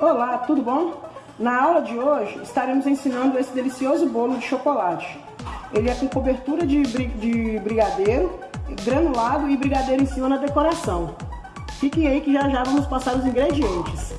Olá, tudo bom? Na aula de hoje estaremos ensinando esse delicioso bolo de chocolate. Ele é com cobertura de, de brigadeiro, granulado e brigadeiro em cima na decoração. Fiquem aí que já já vamos passar os ingredientes.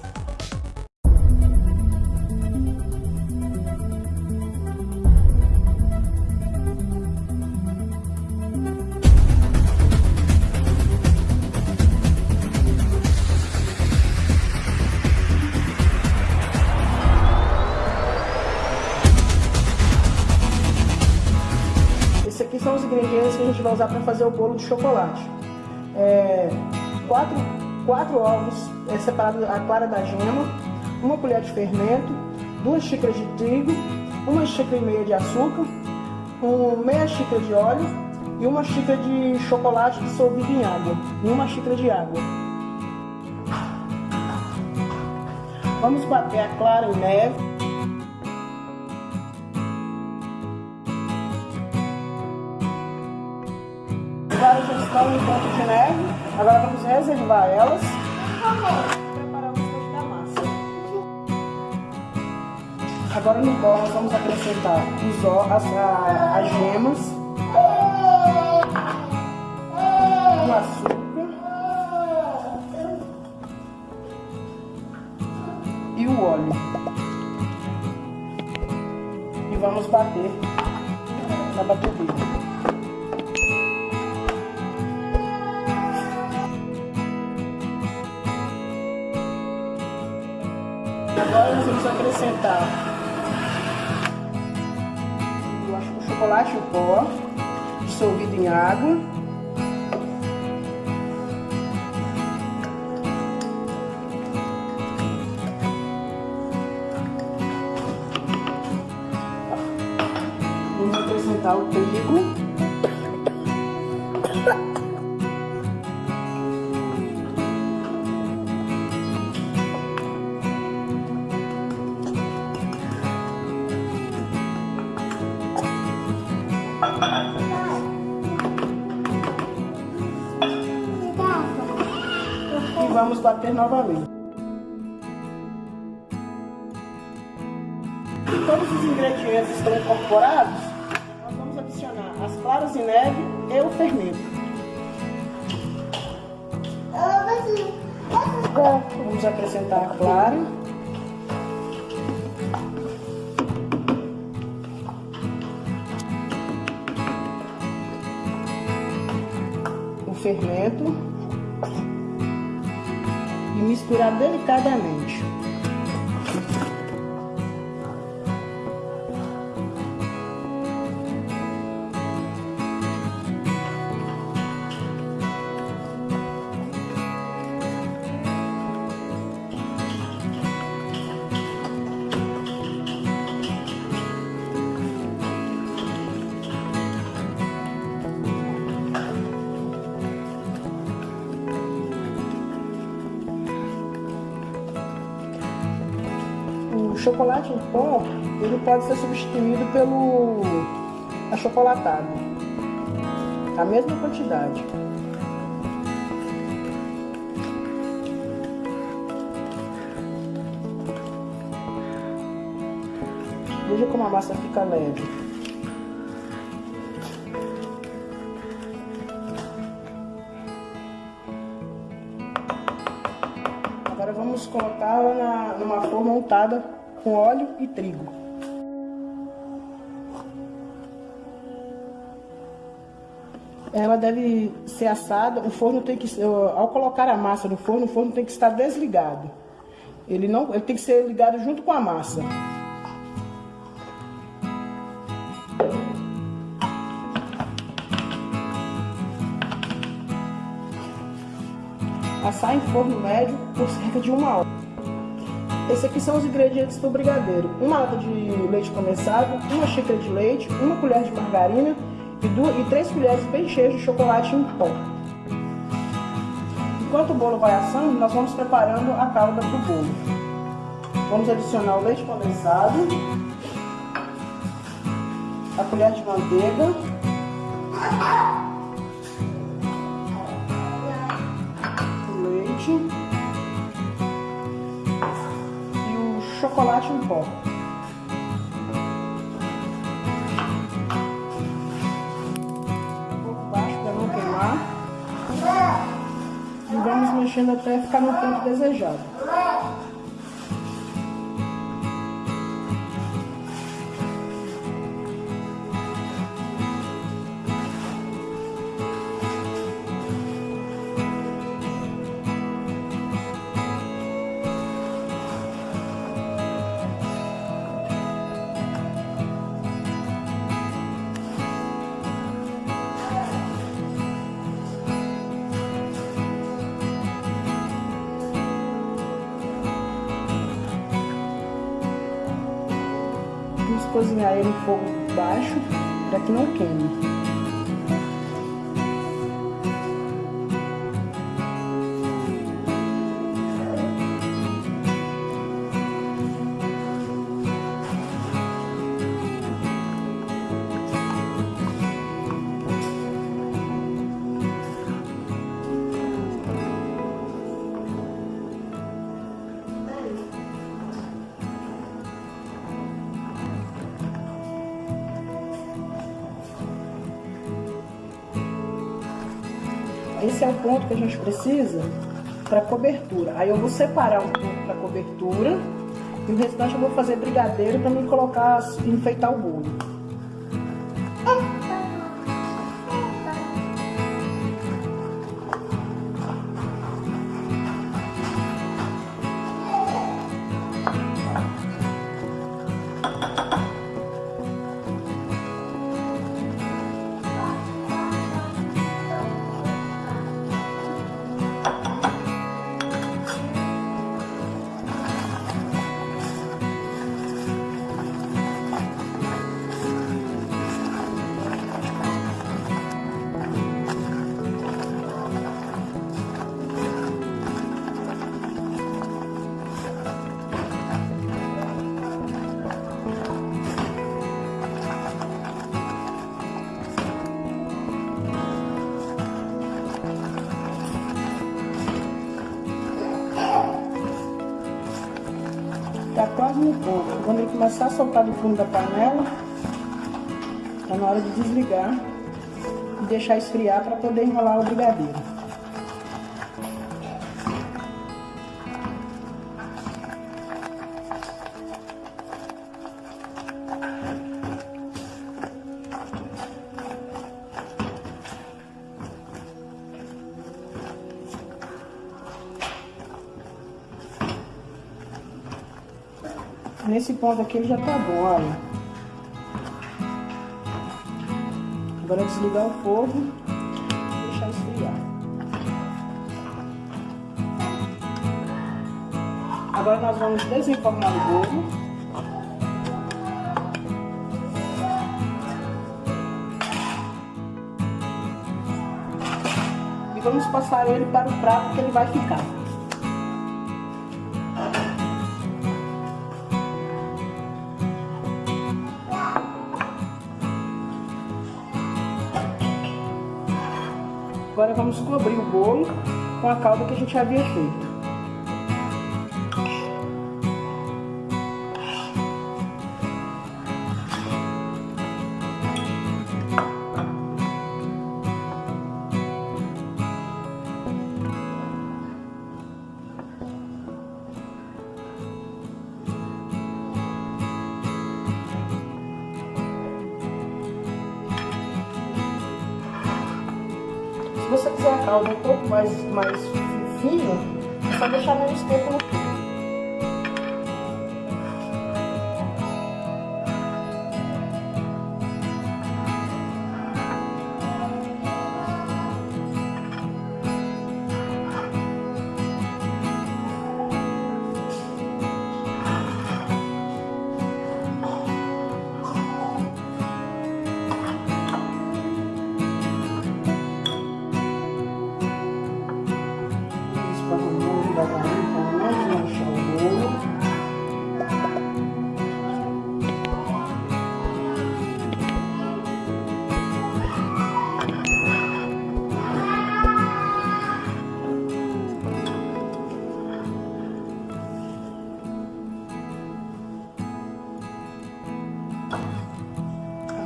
Usar para fazer o bolo de chocolate. É, quatro, quatro ovos é, separados a clara da gema, uma colher de fermento, duas xícaras de trigo, uma xícara e meia de açúcar, um, meia xícara de óleo e uma xícara de chocolate dissolvido em água e uma xícara de água. Vamos bater a clara em neve. De neve. Agora vamos reservar elas. O da massa. Agora no bol nós vamos acrescentar os, as, as gemas. O açúcar. E o óleo. E vamos bater na batedeira. Agora nós vamos acrescentar o chocolate em pó, dissolvido em água. Vamos acrescentar o trigo. E vamos bater novamente. Todos os ingredientes estão incorporados, nós vamos adicionar as claras de neve e o fermento. Vamos acrescentar a clara. fermento e misturar delicadamente. Chocolate em pó, ele pode ser substituído pelo achocolatado. A mesma quantidade. Veja como a massa fica leve. Agora vamos colocá-la numa forma untada com óleo e trigo. Ela deve ser assada, o forno tem que, ao colocar a massa no forno, o forno tem que estar desligado. Ele não, ele tem que ser ligado junto com a massa. Assar em forno médio por cerca de uma hora. Esses aqui são os ingredientes do brigadeiro. Uma lata de leite condensado, uma xícara de leite, uma colher de margarina e, duas, e três colheres bem cheias de chocolate em pó. Enquanto o bolo vai assando, nós vamos preparando a calda para o bolo. Vamos adicionar o leite condensado, a colher de manteiga, chocolate em pó. Um pouco baixo para não queimar. E vamos mexendo até ficar no ponto desejado. Vamos cozinhar ele em fogo baixo para que não queime. Esse é o ponto que a gente precisa para cobertura. Aí eu vou separar um pouco para cobertura e o restante eu vou fazer brigadeiro para me colocar, enfeitar o bolo. No ponto. Quando ele começar a soltar do fundo da panela, tá na hora de desligar e deixar esfriar para poder enrolar o brigadeiro. Nesse ponto aqui ele já tá bom, olha. Agora desligar o fogo e deixar esfriar. Agora nós vamos desenformar o bolo. E vamos passar ele para o prato que ele vai ficar. Vamos cobrir o bolo com a calda que a gente havia feito. Se você quiser a calda um pouco mais, mais fino, é só deixar menos tempo no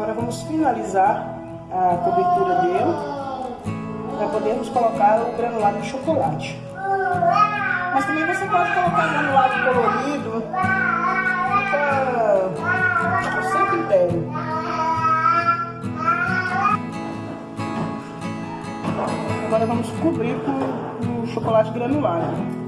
Agora vamos finalizar a cobertura dele para podermos colocar o granulado de chocolate. Mas também você pode colocar granulado colorido, fica ao seu critério. Agora vamos cobrir com o chocolate granulado.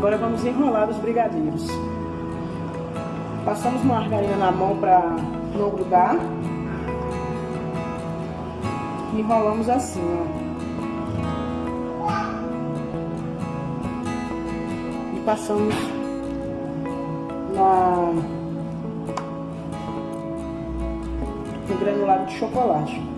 Agora vamos enrolar os brigadeiros. Passamos margarina na mão para não grudar. E enrolamos assim, ó. E passamos na no granulado de chocolate.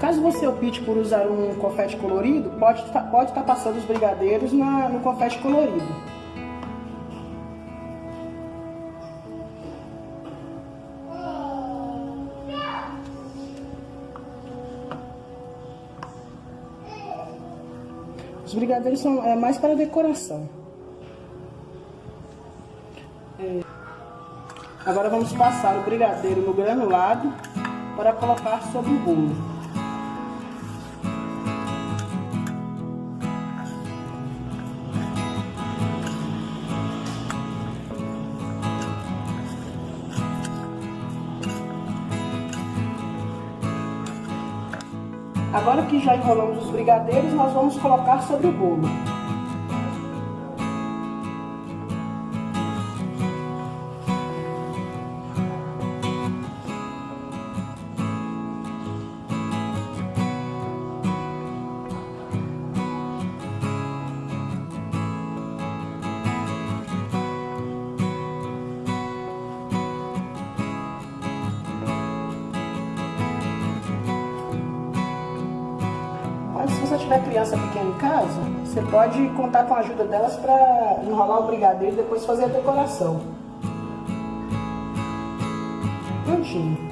Caso você opte por usar um confete colorido, pode estar tá, pode tá passando os brigadeiros na, no confete colorido. Os brigadeiros são é, mais para decoração. É. Agora vamos passar o brigadeiro no granulado para colocar sobre o bolo. Agora que já enrolamos os brigadeiros, nós vamos colocar sobre o bolo. Tiver criança pequena em casa, você pode contar com a ajuda delas para enrolar o brigadeiro e depois fazer a decoração. Prontinho.